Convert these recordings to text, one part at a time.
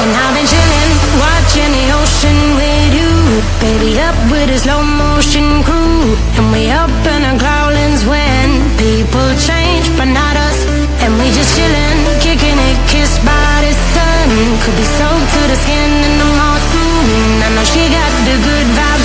And I've been chilling, watching the ocean with you. Baby, up with a slow motion crew. And we up in our growlings when people change, but not us. And we just chilling, kicking it, kissed by the sun. Could be soaked to the skin in the moon. I know she got the good vibes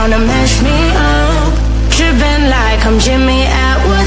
trying to mess me up. Tripping like I'm Jimmy Atwood